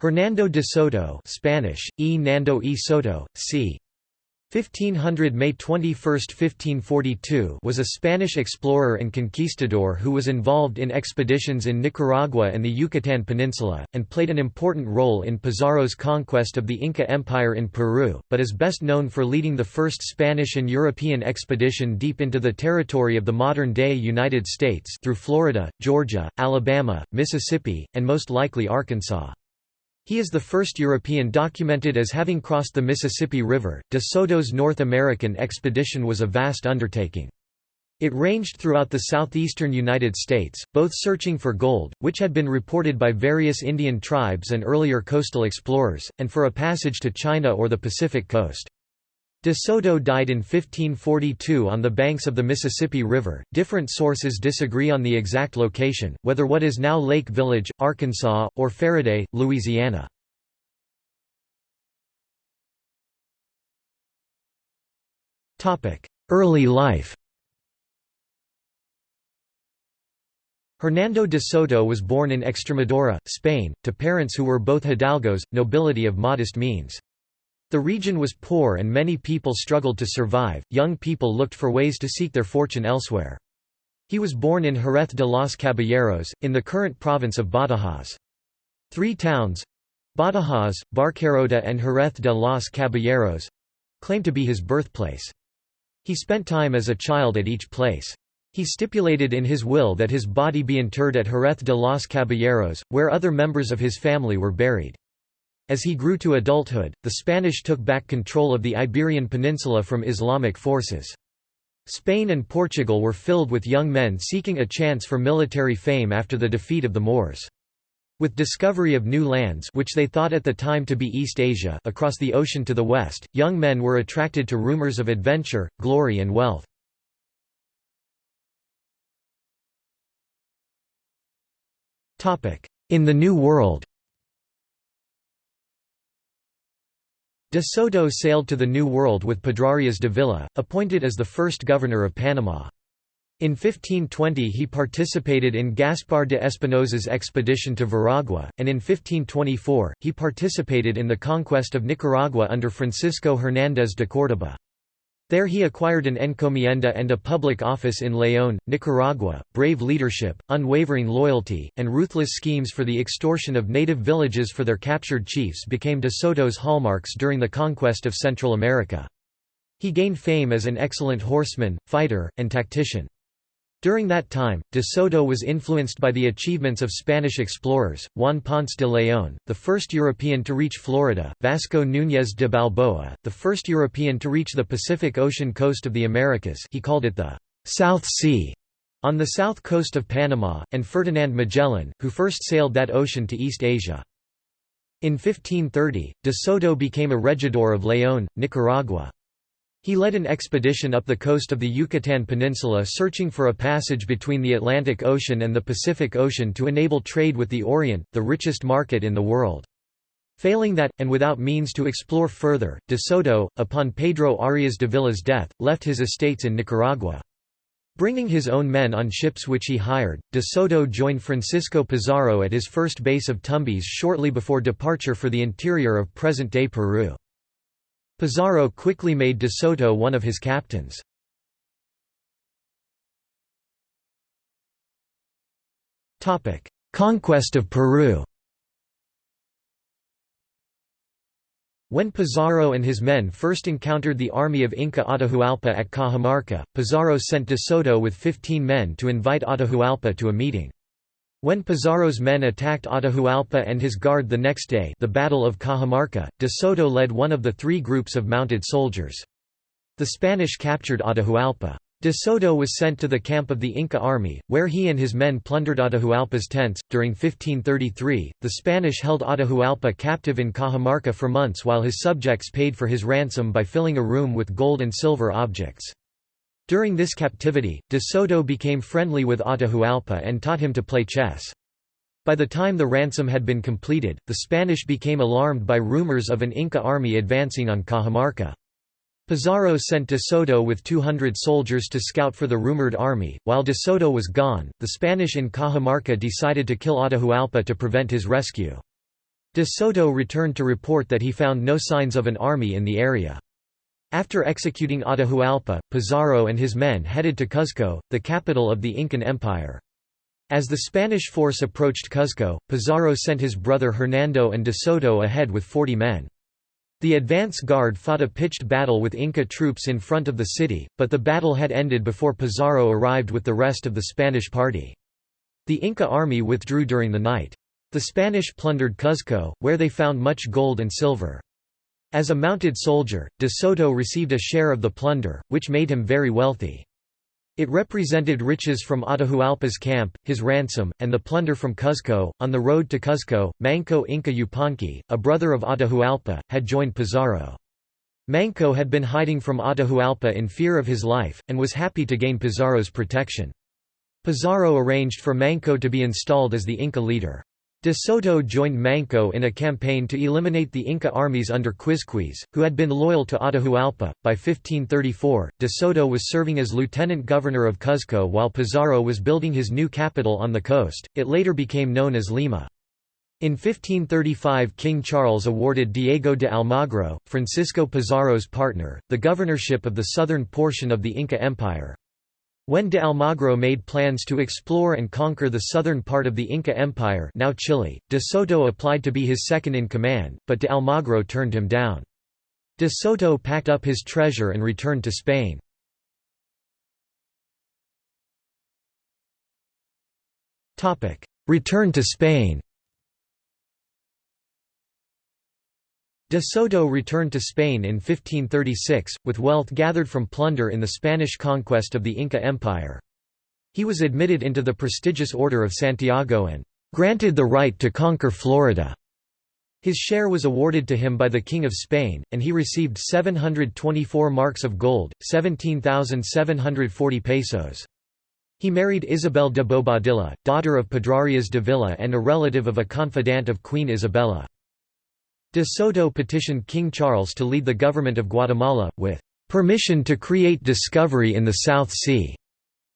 Hernando de Soto Spanish, E. Nando e Soto, c. 1500 May 21, 1542 was a Spanish explorer and conquistador who was involved in expeditions in Nicaragua and the Yucatan Peninsula, and played an important role in Pizarro's conquest of the Inca Empire in Peru, but is best known for leading the first Spanish and European expedition deep into the territory of the modern-day United States through Florida, Georgia, Alabama, Mississippi, and most likely Arkansas. He is the first European documented as having crossed the Mississippi River. De Soto's North American expedition was a vast undertaking. It ranged throughout the southeastern United States, both searching for gold, which had been reported by various Indian tribes and earlier coastal explorers, and for a passage to China or the Pacific coast. De Soto died in 1542 on the banks of the Mississippi River. Different sources disagree on the exact location, whether what is now Lake Village, Arkansas, or Ferriday, Louisiana. Topic: Early life Hernando de Soto was born in Extremadura, Spain, to parents who were both hidalgos, nobility of modest means. The region was poor and many people struggled to survive, young people looked for ways to seek their fortune elsewhere. He was born in Jerez de los Caballeros, in the current province of Badajoz. Three towns—Badajoz, Barcarota and Jerez de los Caballeros—claim to be his birthplace. He spent time as a child at each place. He stipulated in his will that his body be interred at Jerez de los Caballeros, where other members of his family were buried. As he grew to adulthood, the Spanish took back control of the Iberian Peninsula from Islamic forces. Spain and Portugal were filled with young men seeking a chance for military fame after the defeat of the Moors. With discovery of new lands which they thought at the time to be East Asia across the ocean to the west, young men were attracted to rumors of adventure, glory and wealth. In the New World De Soto sailed to the New World with Pedrarias Dávila, appointed as the first governor of Panama. In 1520 he participated in Gaspar de Espinosa's expedition to Veragua, and in 1524, he participated in the conquest of Nicaragua under Francisco Hernández de Córdoba. There he acquired an encomienda and a public office in León, Nicaragua. Brave leadership, unwavering loyalty, and ruthless schemes for the extortion of native villages for their captured chiefs became de Soto's hallmarks during the conquest of Central America. He gained fame as an excellent horseman, fighter, and tactician. During that time, de Soto was influenced by the achievements of Spanish explorers, Juan Ponce de León, the first European to reach Florida, Vasco Núñez de Balboa, the first European to reach the Pacific Ocean coast of the Americas he called it the «South Sea» on the south coast of Panama, and Ferdinand Magellan, who first sailed that ocean to East Asia. In 1530, de Soto became a regidor of León, Nicaragua. He led an expedition up the coast of the Yucatan Peninsula searching for a passage between the Atlantic Ocean and the Pacific Ocean to enable trade with the Orient, the richest market in the world. Failing that, and without means to explore further, de Soto, upon Pedro Arias Dávila's death, left his estates in Nicaragua. Bringing his own men on ships which he hired, de Soto joined Francisco Pizarro at his first base of Tumbes shortly before departure for the interior of present-day Peru. Pizarro quickly made de Soto one of his captains. Conquest of Peru When Pizarro and his men first encountered the army of Inca Atahualpa at Cajamarca, Pizarro sent de Soto with 15 men to invite Atahualpa to a meeting. When Pizarro's men attacked Atahualpa and his guard the next day the Battle of Cajamarca, de Soto led one of the three groups of mounted soldiers. The Spanish captured Atahualpa. De Soto was sent to the camp of the Inca army, where he and his men plundered Atahualpa's tents. During 1533, the Spanish held Atahualpa captive in Cajamarca for months while his subjects paid for his ransom by filling a room with gold and silver objects. During this captivity, de Soto became friendly with Atahualpa and taught him to play chess. By the time the ransom had been completed, the Spanish became alarmed by rumors of an Inca army advancing on Cajamarca. Pizarro sent de Soto with 200 soldiers to scout for the rumored army. While de Soto was gone, the Spanish in Cajamarca decided to kill Atahualpa to prevent his rescue. De Soto returned to report that he found no signs of an army in the area. After executing Atahualpa, Pizarro and his men headed to Cuzco, the capital of the Incan Empire. As the Spanish force approached Cuzco, Pizarro sent his brother Hernando and de Soto ahead with 40 men. The advance guard fought a pitched battle with Inca troops in front of the city, but the battle had ended before Pizarro arrived with the rest of the Spanish party. The Inca army withdrew during the night. The Spanish plundered Cuzco, where they found much gold and silver. As a mounted soldier, de Soto received a share of the plunder, which made him very wealthy. It represented riches from Atahualpa's camp, his ransom, and the plunder from Cuzco. On the road to Cuzco, Manco Inca Yupanqui, a brother of Atahualpa, had joined Pizarro. Manco had been hiding from Atahualpa in fear of his life, and was happy to gain Pizarro's protection. Pizarro arranged for Manco to be installed as the Inca leader. De Soto joined Manco in a campaign to eliminate the Inca armies under Quizquiz, who had been loyal to Atahualpa. By 1534, De Soto was serving as lieutenant governor of Cuzco while Pizarro was building his new capital on the coast. It later became known as Lima. In 1535 King Charles awarded Diego de Almagro, Francisco Pizarro's partner, the governorship of the southern portion of the Inca Empire. When de Almagro made plans to explore and conquer the southern part of the Inca Empire now Chile, de Soto applied to be his second-in-command, but de Almagro turned him down. De Soto packed up his treasure and returned to Spain. Return to Spain De Soto returned to Spain in 1536, with wealth gathered from plunder in the Spanish conquest of the Inca Empire. He was admitted into the prestigious Order of Santiago and "...granted the right to conquer Florida." His share was awarded to him by the King of Spain, and he received 724 marks of gold, 17,740 pesos. He married Isabel de Bobadilla, daughter of Pedrarias Dávila and a relative of a confidant of Queen Isabella. De Soto petitioned King Charles to lead the government of Guatemala, with "...permission to create discovery in the South Sea."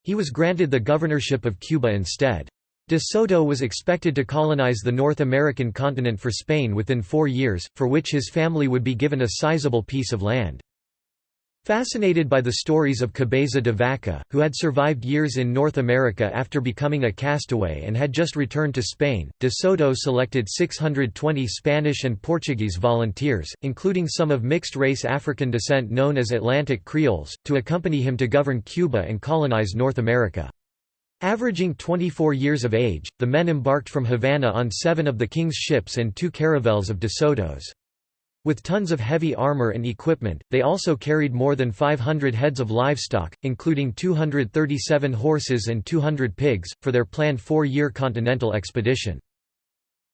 He was granted the governorship of Cuba instead. De Soto was expected to colonize the North American continent for Spain within four years, for which his family would be given a sizable piece of land. Fascinated by the stories of Cabeza de Vaca, who had survived years in North America after becoming a castaway and had just returned to Spain, de Soto selected 620 Spanish and Portuguese volunteers, including some of mixed-race African descent known as Atlantic Creoles, to accompany him to govern Cuba and colonize North America. Averaging 24 years of age, the men embarked from Havana on seven of the king's ships and two caravels of de Soto's. With tons of heavy armor and equipment, they also carried more than 500 heads of livestock, including 237 horses and 200 pigs, for their planned four-year continental expedition.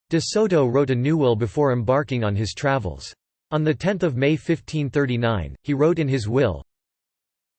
De Soto wrote a new will before embarking on his travels. On 10 May 1539, he wrote in his will,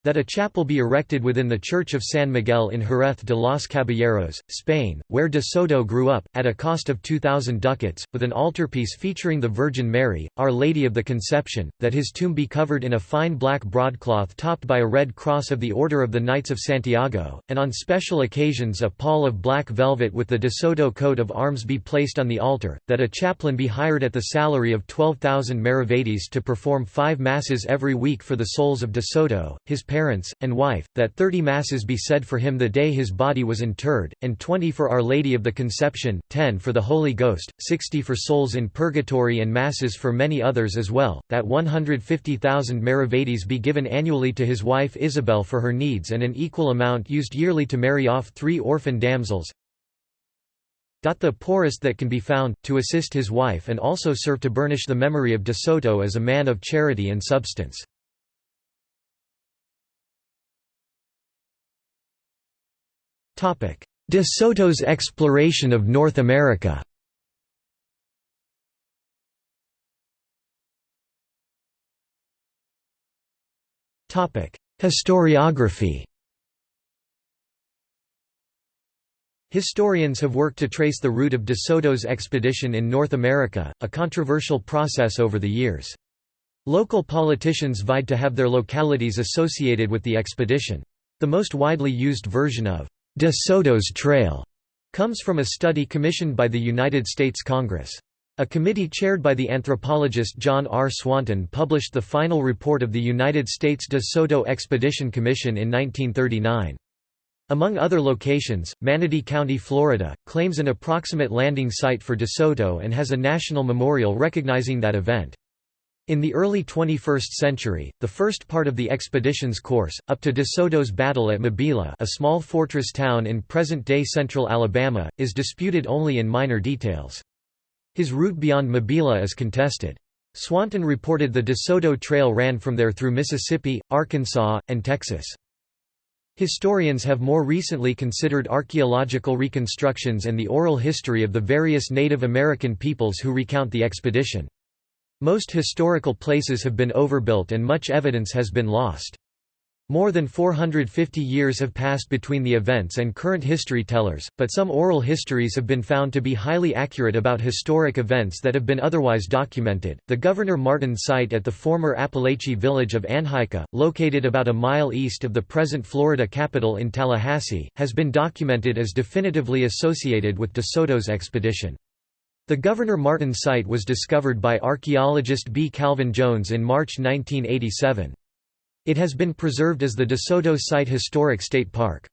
that a chapel be erected within the Church of San Miguel in Jerez de los Caballeros, Spain, where de Soto grew up, at a cost of 2,000 ducats, with an altarpiece featuring the Virgin Mary, Our Lady of the Conception, that his tomb be covered in a fine black broadcloth topped by a red cross of the Order of the Knights of Santiago, and on special occasions a pall of black velvet with the de Soto coat of arms be placed on the altar, that a chaplain be hired at the salary of 12,000 maravedis to perform five masses every week for the souls of de Soto, his parents, and wife, that thirty masses be said for him the day his body was interred, and twenty for Our Lady of the Conception, ten for the Holy Ghost, sixty for souls in purgatory and masses for many others as well, that 150,000 maravedis be given annually to his wife Isabel for her needs and an equal amount used yearly to marry off three orphan damsels, the poorest that can be found, to assist his wife and also serve to burnish the memory of De Soto as a man of charity and substance. De Soto's exploration of North America Historiography Historians have worked to trace the route of De Soto's expedition in North America, a controversial process over the years. Local politicians vied to have their localities associated with the expedition. The most widely used version of De Soto's Trail comes from a study commissioned by the United States Congress. A committee chaired by the anthropologist John R. Swanton published the final report of the United States De Soto Expedition Commission in 1939. Among other locations, Manatee County, Florida, claims an approximate landing site for De Soto and has a national memorial recognizing that event. In the early 21st century, the first part of the expedition's course, up to De Soto's battle at Mabila a small fortress town in present-day central Alabama, is disputed only in minor details. His route beyond Mabila is contested. Swanton reported the De Soto Trail ran from there through Mississippi, Arkansas, and Texas. Historians have more recently considered archaeological reconstructions and the oral history of the various Native American peoples who recount the expedition. Most historical places have been overbuilt and much evidence has been lost. More than 450 years have passed between the events and current history tellers, but some oral histories have been found to be highly accurate about historic events that have been otherwise documented. The Governor Martin site at the former Apalachee village of Anhaica, located about a mile east of the present Florida capital in Tallahassee, has been documented as definitively associated with De Soto's expedition. The Governor Martin site was discovered by archaeologist B. Calvin Jones in March 1987. It has been preserved as the De Soto Site Historic State Park.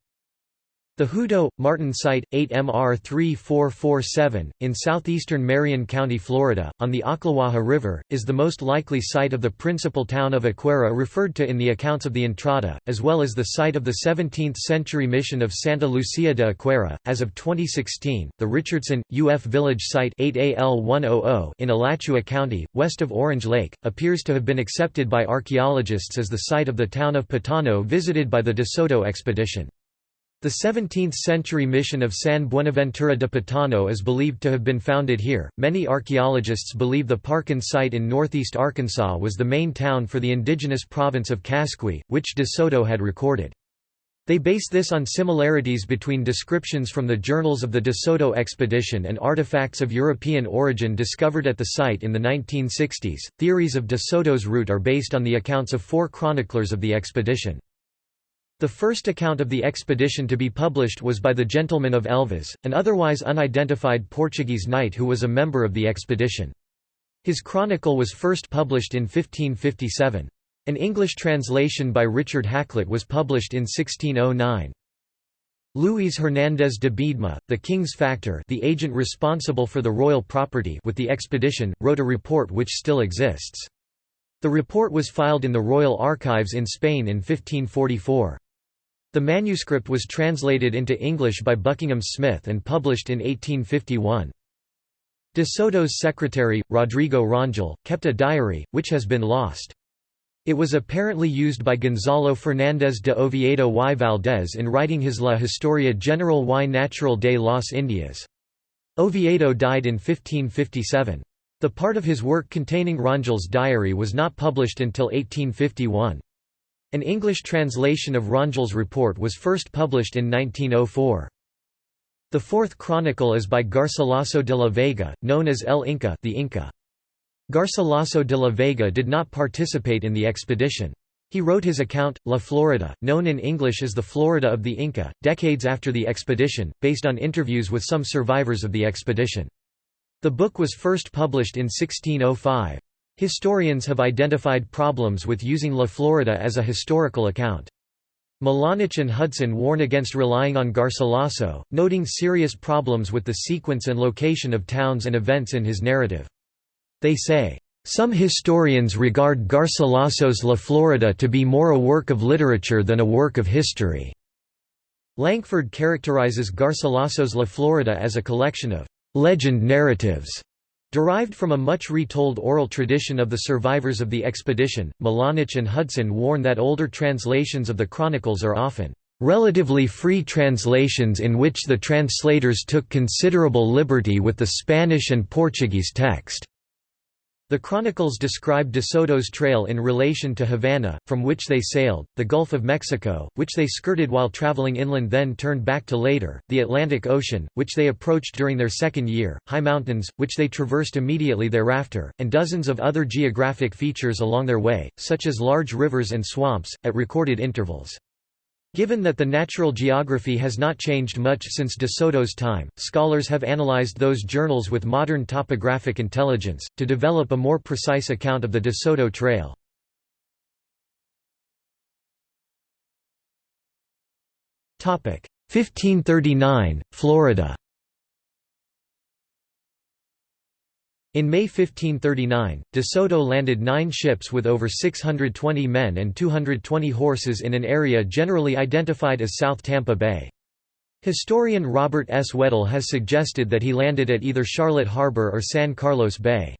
The Hutto, Martin Site, 8MR 3447, in southeastern Marion County, Florida, on the Ocklawaha River, is the most likely site of the principal town of Acuera referred to in the accounts of the Entrada, as well as the site of the 17th-century mission of Santa Lucia de Acuera. As of 2016, the Richardson, UF Village Site 8AL100 in Alachua County, west of Orange Lake, appears to have been accepted by archaeologists as the site of the town of Potano visited by the De Soto expedition. The 17th-century mission of San Buenaventura de Potano is believed to have been founded here. Many archaeologists believe the Parkin site in northeast Arkansas was the main town for the indigenous province of Casqui, which De Soto had recorded. They base this on similarities between descriptions from the journals of the De Soto expedition and artifacts of European origin discovered at the site in the 1960s. Theories of De Soto's route are based on the accounts of four chroniclers of the expedition. The first account of the expedition to be published was by the Gentleman of Elvas, an otherwise unidentified Portuguese knight who was a member of the expedition. His chronicle was first published in 1557. An English translation by Richard Hakluyt was published in 1609. Luis Hernández de Biedma, the king's factor the agent responsible for the royal property with the expedition, wrote a report which still exists. The report was filed in the Royal Archives in Spain in 1544. The manuscript was translated into English by Buckingham Smith and published in 1851. De Soto's secretary, Rodrigo Rangel, kept a diary, which has been lost. It was apparently used by Gonzalo Fernández de Oviedo y Valdés in writing his La Historia General y Natural de las Indias. Oviedo died in 1557. The part of his work containing Rangel's diary was not published until 1851. An English translation of Rangel's report was first published in 1904. The fourth chronicle is by Garcilaso de la Vega, known as El Inca, the Inca. Garcilaso de la Vega did not participate in the expedition. He wrote his account, La Florida, known in English as the Florida of the Inca, decades after the expedition, based on interviews with some survivors of the expedition. The book was first published in 1605. Historians have identified problems with using La Florida as a historical account. Milanich and Hudson warn against relying on Garcilaso, noting serious problems with the sequence and location of towns and events in his narrative. They say, "...some historians regard Garcilaso's La Florida to be more a work of literature than a work of history." Lankford characterizes Garcilaso's La Florida as a collection of "...legend narratives." Derived from a much retold oral tradition of the survivors of the expedition, Milanich and Hudson warn that older translations of the chronicles are often relatively free translations in which the translators took considerable liberty with the Spanish and Portuguese text. The chronicles describe De Soto's trail in relation to Havana, from which they sailed, the Gulf of Mexico, which they skirted while traveling inland then turned back to later, the Atlantic Ocean, which they approached during their second year, high mountains, which they traversed immediately thereafter, and dozens of other geographic features along their way, such as large rivers and swamps, at recorded intervals. Given that the natural geography has not changed much since de Soto's time, scholars have analyzed those journals with modern topographic intelligence, to develop a more precise account of the de Soto Trail. Topic 1539, Florida. In May 1539, de Soto landed nine ships with over 620 men and 220 horses in an area generally identified as South Tampa Bay. Historian Robert S. Weddle has suggested that he landed at either Charlotte Harbor or San Carlos Bay.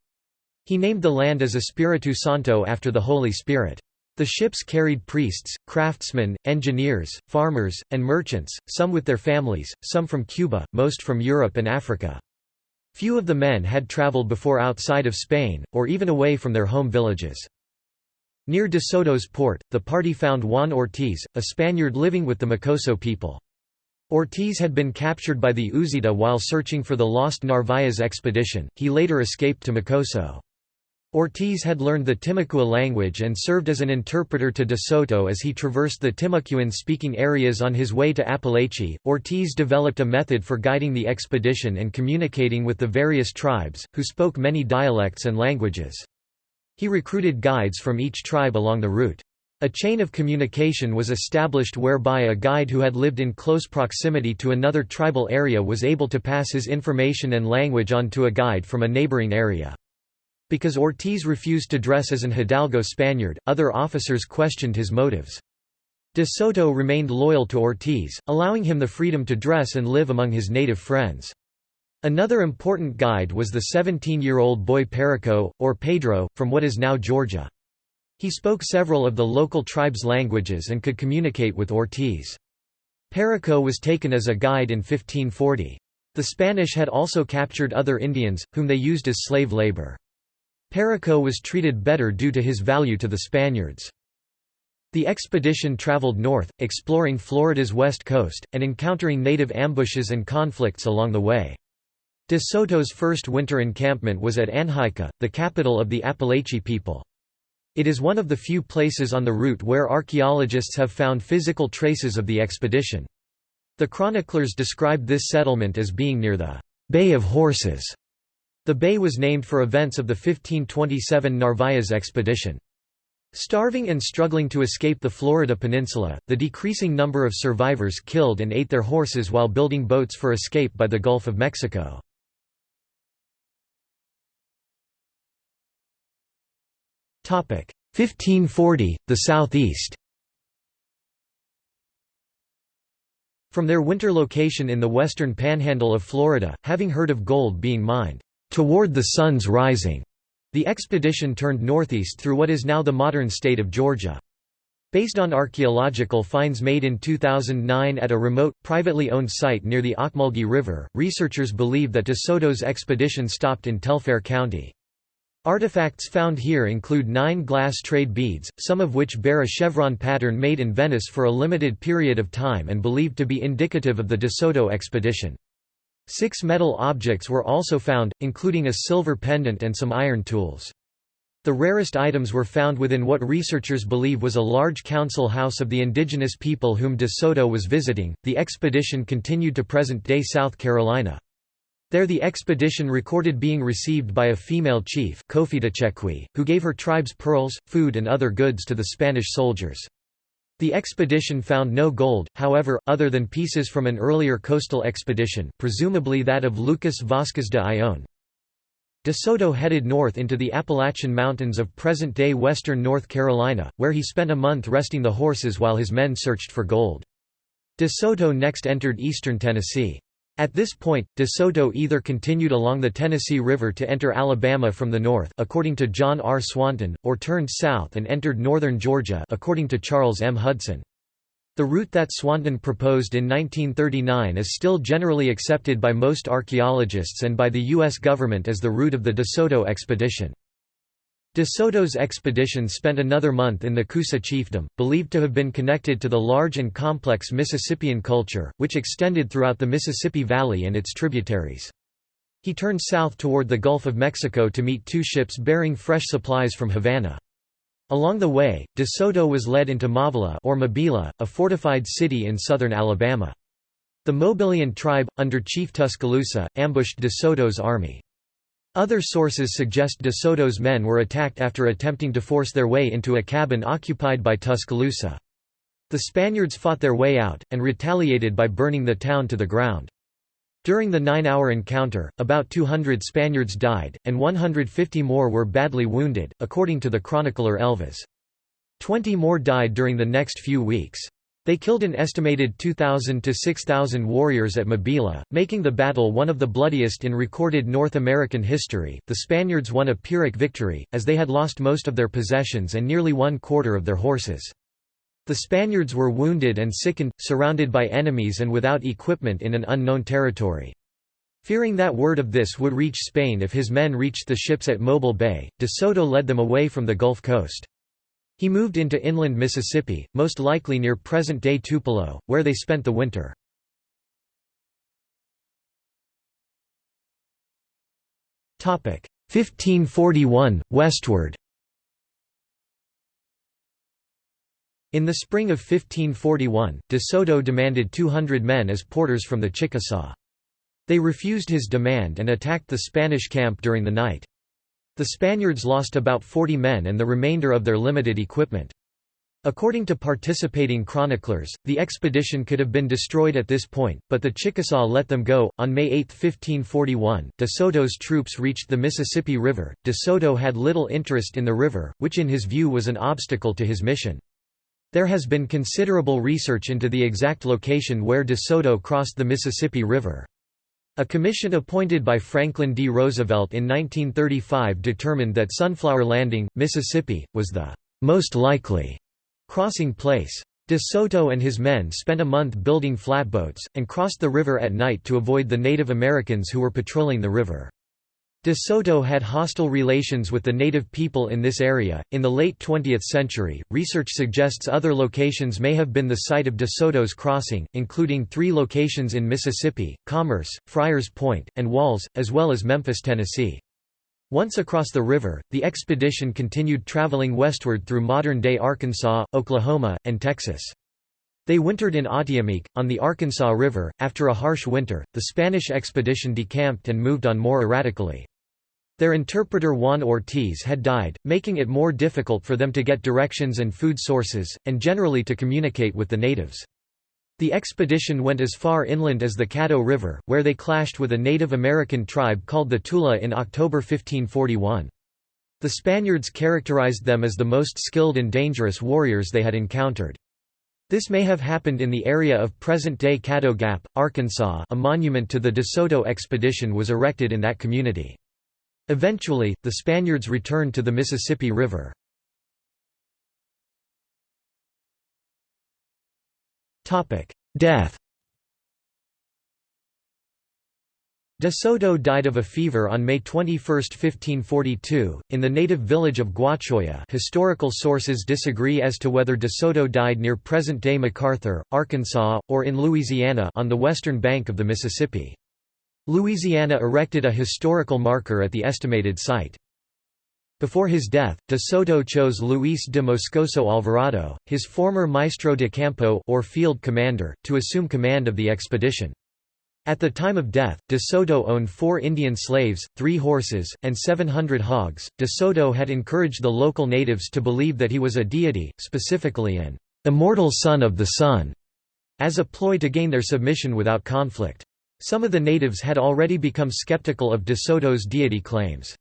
He named the land as Espiritu Santo after the Holy Spirit. The ships carried priests, craftsmen, engineers, farmers, and merchants, some with their families, some from Cuba, most from Europe and Africa. Few of the men had traveled before outside of Spain, or even away from their home villages. Near de Soto's port, the party found Juan Ortiz, a Spaniard living with the Mocoso people. Ortiz had been captured by the Uzita while searching for the lost Narvaez expedition, he later escaped to Mocoso. Ortiz had learned the Timucua language and served as an interpreter to de Soto as he traversed the Timucuan-speaking areas on his way to Apalachee. Ortiz developed a method for guiding the expedition and communicating with the various tribes, who spoke many dialects and languages. He recruited guides from each tribe along the route. A chain of communication was established whereby a guide who had lived in close proximity to another tribal area was able to pass his information and language on to a guide from a neighboring area. Because Ortiz refused to dress as an Hidalgo Spaniard, other officers questioned his motives. De Soto remained loyal to Ortiz, allowing him the freedom to dress and live among his native friends. Another important guide was the 17-year-old boy Perico, or Pedro, from what is now Georgia. He spoke several of the local tribes' languages and could communicate with Ortiz. Perico was taken as a guide in 1540. The Spanish had also captured other Indians, whom they used as slave labor. Perico was treated better due to his value to the Spaniards. The expedition traveled north, exploring Florida's west coast, and encountering native ambushes and conflicts along the way. De Soto's first winter encampment was at Anhaica, the capital of the Apalachee people. It is one of the few places on the route where archaeologists have found physical traces of the expedition. The chroniclers described this settlement as being near the Bay of Horses, the bay was named for events of the 1527 Narvaez expedition. Starving and struggling to escape the Florida peninsula, the decreasing number of survivors killed and ate their horses while building boats for escape by the Gulf of Mexico. Topic 1540, the southeast. From their winter location in the western panhandle of Florida, having heard of gold being mined toward the sun's rising. The expedition turned northeast through what is now the modern state of Georgia. Based on archaeological finds made in 2009 at a remote, privately owned site near the Ocmulgee River, researchers believe that De Soto's expedition stopped in Telfair County. Artifacts found here include nine glass trade beads, some of which bear a chevron pattern made in Venice for a limited period of time and believed to be indicative of the De Soto expedition. Six metal objects were also found, including a silver pendant and some iron tools. The rarest items were found within what researchers believe was a large council house of the indigenous people whom De Soto was visiting. The expedition continued to present day South Carolina. There the expedition recorded being received by a female chief Kofi who gave her tribes pearls, food and other goods to the Spanish soldiers. The expedition found no gold, however, other than pieces from an earlier coastal expedition presumably that of Lucas Vasquez de Ayllón. De Soto headed north into the Appalachian Mountains of present-day western North Carolina, where he spent a month resting the horses while his men searched for gold. De Soto next entered eastern Tennessee. At this point, De Soto either continued along the Tennessee River to enter Alabama from the north according to John R. Swanton, or turned south and entered northern Georgia according to Charles M. Hudson. The route that Swanton proposed in 1939 is still generally accepted by most archaeologists and by the U.S. government as the route of the De Soto expedition. De Soto's expedition spent another month in the Coosa chiefdom, believed to have been connected to the large and complex Mississippian culture, which extended throughout the Mississippi Valley and its tributaries. He turned south toward the Gulf of Mexico to meet two ships bearing fresh supplies from Havana. Along the way, De Soto was led into Mavila or Mabila, a fortified city in southern Alabama. The Mobilian tribe, under Chief Tuscaloosa, ambushed De Soto's army. Other sources suggest De Soto's men were attacked after attempting to force their way into a cabin occupied by Tuscaloosa. The Spaniards fought their way out, and retaliated by burning the town to the ground. During the nine-hour encounter, about 200 Spaniards died, and 150 more were badly wounded, according to the chronicler Elvas. Twenty more died during the next few weeks. They killed an estimated 2,000 to 6,000 warriors at Mabila, making the battle one of the bloodiest in recorded North American history. The Spaniards won a Pyrrhic victory, as they had lost most of their possessions and nearly one quarter of their horses. The Spaniards were wounded and sickened, surrounded by enemies and without equipment in an unknown territory. Fearing that word of this would reach Spain if his men reached the ships at Mobile Bay, de Soto led them away from the Gulf Coast. He moved into inland Mississippi, most likely near present-day Tupelo, where they spent the winter. Topic 1541 westward. In the spring of 1541, de Soto demanded 200 men as porters from the Chickasaw. They refused his demand and attacked the Spanish camp during the night. The Spaniards lost about 40 men and the remainder of their limited equipment. According to participating chroniclers, the expedition could have been destroyed at this point, but the Chickasaw let them go. On May 8, 1541, De Soto's troops reached the Mississippi River. De Soto had little interest in the river, which in his view was an obstacle to his mission. There has been considerable research into the exact location where De Soto crossed the Mississippi River. A commission appointed by Franklin D. Roosevelt in 1935 determined that Sunflower Landing, Mississippi, was the most likely crossing place. De Soto and his men spent a month building flatboats, and crossed the river at night to avoid the Native Americans who were patrolling the river. De Soto had hostile relations with the native people in this area. In the late 20th century, research suggests other locations may have been the site of De Soto's crossing, including three locations in Mississippi Commerce, Friars Point, and Walls, as well as Memphis, Tennessee. Once across the river, the expedition continued traveling westward through modern-day Arkansas, Oklahoma, and Texas. They wintered in Autiamique, on the Arkansas River. After a harsh winter, the Spanish expedition decamped and moved on more erratically. Their interpreter Juan Ortiz had died, making it more difficult for them to get directions and food sources, and generally to communicate with the natives. The expedition went as far inland as the Caddo River, where they clashed with a Native American tribe called the Tula in October 1541. The Spaniards characterized them as the most skilled and dangerous warriors they had encountered. This may have happened in the area of present-day Caddo Gap, Arkansas a monument to the De Soto expedition was erected in that community. Eventually, the Spaniards returned to the Mississippi River. Death De Soto died of a fever on May 21, 1542, in the native village of Guachoya historical sources disagree as to whether De Soto died near present-day McArthur, Arkansas, or in Louisiana on the western bank of the Mississippi. Louisiana erected a historical marker at the estimated site. Before his death, de Soto chose Luis de Moscoso Alvarado, his former maestro de campo or field commander, to assume command of the expedition. At the time of death, de Soto owned four Indian slaves, three horses, and 700 hogs. De Soto had encouraged the local natives to believe that he was a deity, specifically an immortal son of the sun, as a ploy to gain their submission without conflict. Some of the natives had already become skeptical of De Soto's deity claims.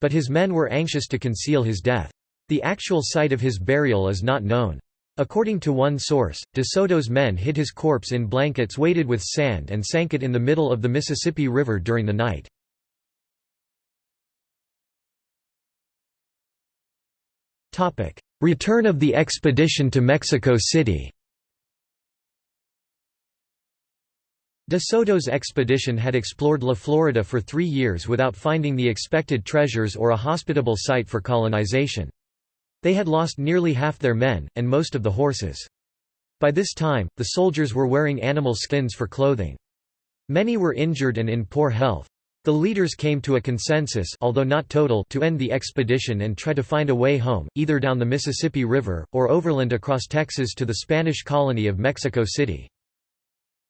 But his men were anxious to conceal his death. The actual site of his burial is not known. According to one source, De Soto's men hid his corpse in blankets weighted with sand and sank it in the middle of the Mississippi River during the night. Return of the expedition to Mexico City De Soto's expedition had explored La Florida for three years without finding the expected treasures or a hospitable site for colonization. They had lost nearly half their men, and most of the horses. By this time, the soldiers were wearing animal skins for clothing. Many were injured and in poor health. The leaders came to a consensus although not total to end the expedition and try to find a way home, either down the Mississippi River, or overland across Texas to the Spanish colony of Mexico City.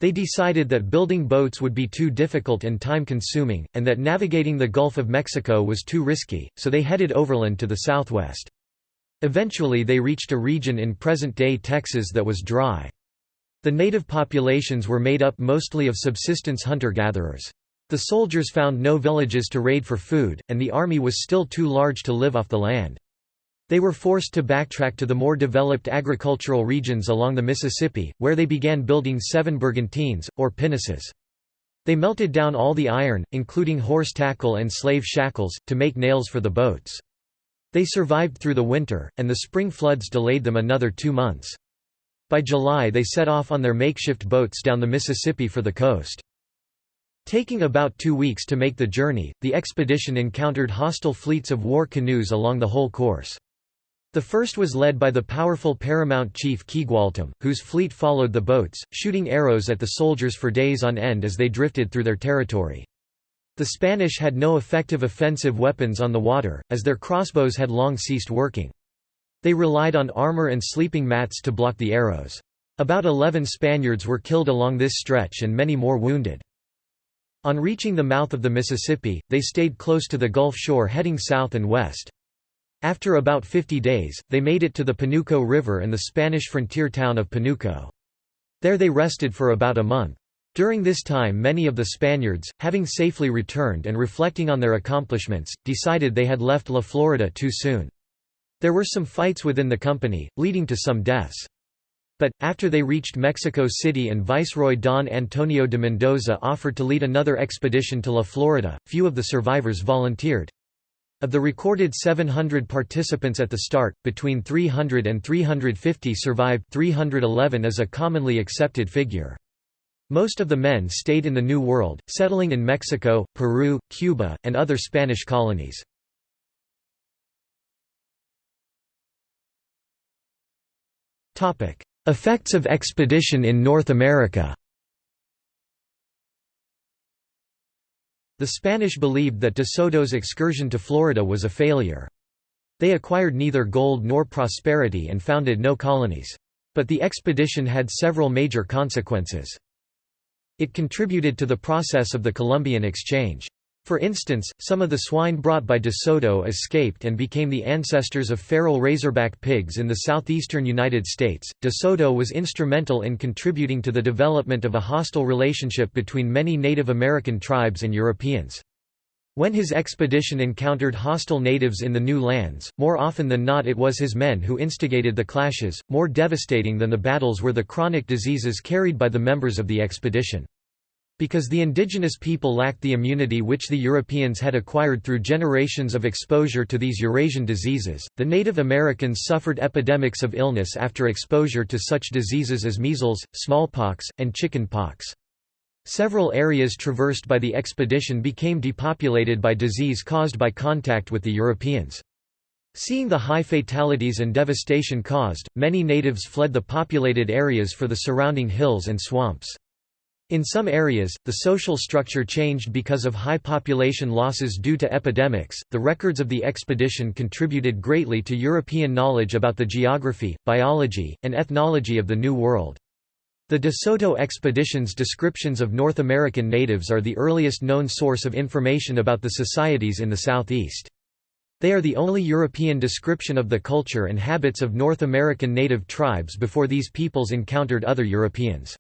They decided that building boats would be too difficult and time-consuming, and that navigating the Gulf of Mexico was too risky, so they headed overland to the southwest. Eventually they reached a region in present-day Texas that was dry. The native populations were made up mostly of subsistence hunter-gatherers. The soldiers found no villages to raid for food, and the army was still too large to live off the land. They were forced to backtrack to the more developed agricultural regions along the Mississippi, where they began building seven brigantines, or pinnaces. They melted down all the iron, including horse tackle and slave shackles, to make nails for the boats. They survived through the winter, and the spring floods delayed them another two months. By July they set off on their makeshift boats down the Mississippi for the coast. Taking about two weeks to make the journey, the expedition encountered hostile fleets of war canoes along the whole course. The first was led by the powerful paramount chief Quigualtam, whose fleet followed the boats, shooting arrows at the soldiers for days on end as they drifted through their territory. The Spanish had no effective offensive weapons on the water, as their crossbows had long ceased working. They relied on armor and sleeping mats to block the arrows. About eleven Spaniards were killed along this stretch and many more wounded. On reaching the mouth of the Mississippi, they stayed close to the Gulf shore heading south and west. After about 50 days, they made it to the Panuco River and the Spanish frontier town of Panuco. There they rested for about a month. During this time many of the Spaniards, having safely returned and reflecting on their accomplishments, decided they had left La Florida too soon. There were some fights within the company, leading to some deaths. But, after they reached Mexico City and Viceroy Don Antonio de Mendoza offered to lead another expedition to La Florida, few of the survivors volunteered. Of the recorded 700 participants at the start, between 300 and 350 survived 311 is a commonly accepted figure. Most of the men stayed in the New World, settling in Mexico, Peru, Cuba, and other Spanish colonies. Effects of expedition in North America The Spanish believed that de Soto's excursion to Florida was a failure. They acquired neither gold nor prosperity and founded no colonies. But the expedition had several major consequences. It contributed to the process of the Columbian Exchange. For instance, some of the swine brought by De Soto escaped and became the ancestors of feral razorback pigs in the southeastern United States. De Soto was instrumental in contributing to the development of a hostile relationship between many Native American tribes and Europeans. When his expedition encountered hostile natives in the new lands, more often than not it was his men who instigated the clashes, more devastating than the battles were the chronic diseases carried by the members of the expedition. Because the indigenous people lacked the immunity which the Europeans had acquired through generations of exposure to these Eurasian diseases, the Native Americans suffered epidemics of illness after exposure to such diseases as measles, smallpox, and chicken pox. Several areas traversed by the expedition became depopulated by disease caused by contact with the Europeans. Seeing the high fatalities and devastation caused, many natives fled the populated areas for the surrounding hills and swamps. In some areas, the social structure changed because of high population losses due to epidemics. The records of the expedition contributed greatly to European knowledge about the geography, biology, and ethnology of the New World. The De Soto expedition's descriptions of North American natives are the earliest known source of information about the societies in the Southeast. They are the only European description of the culture and habits of North American native tribes before these peoples encountered other Europeans.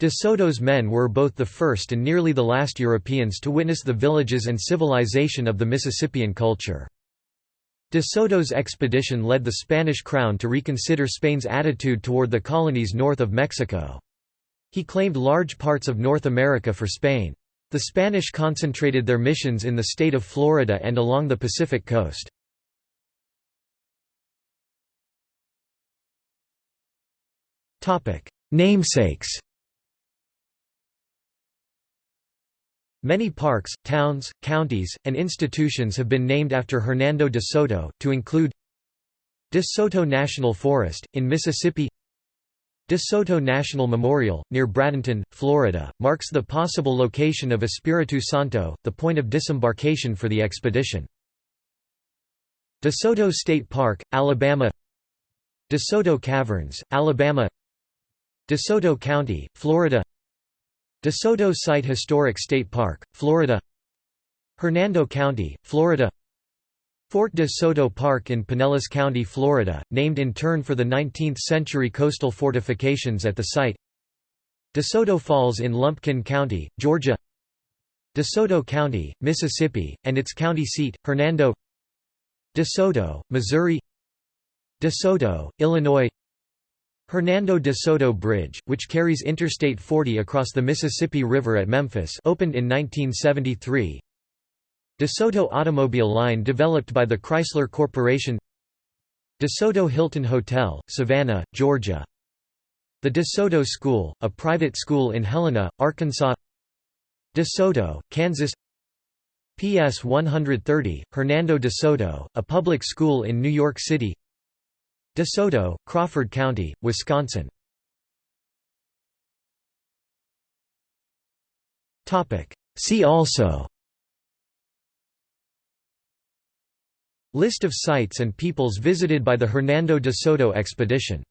De Soto's men were both the first and nearly the last Europeans to witness the villages and civilization of the Mississippian culture. De Soto's expedition led the Spanish crown to reconsider Spain's attitude toward the colonies north of Mexico. He claimed large parts of North America for Spain. The Spanish concentrated their missions in the state of Florida and along the Pacific coast. Namesakes Many parks, towns, counties, and institutions have been named after Hernando de Soto, to include De Soto National Forest, in Mississippi De Soto National Memorial, near Bradenton, Florida, marks the possible location of Espiritu Santo, the point of disembarkation for the expedition. De Soto State Park, Alabama De Soto Caverns, Alabama De Soto County, Florida De Soto Site Historic State Park, Florida Hernando County, Florida Fort de Soto Park in Pinellas County, Florida, named in turn for the 19th-century coastal fortifications at the site De Soto Falls in Lumpkin County, Georgia De Soto County, Mississippi, and its county seat, Hernando De Soto, Missouri De Soto, Illinois Hernando de Soto Bridge, which carries Interstate 40 across the Mississippi River at Memphis opened in 1973 De Soto automobile line developed by the Chrysler Corporation. De Soto Hilton Hotel, Savannah, Georgia. The De Soto School, a private school in Helena, Arkansas. De Soto, Kansas. PS 130, Hernando de Soto, a public school in New York City De Soto, Crawford County, Wisconsin. See also. List of sites and peoples visited by the Hernando de Soto expedition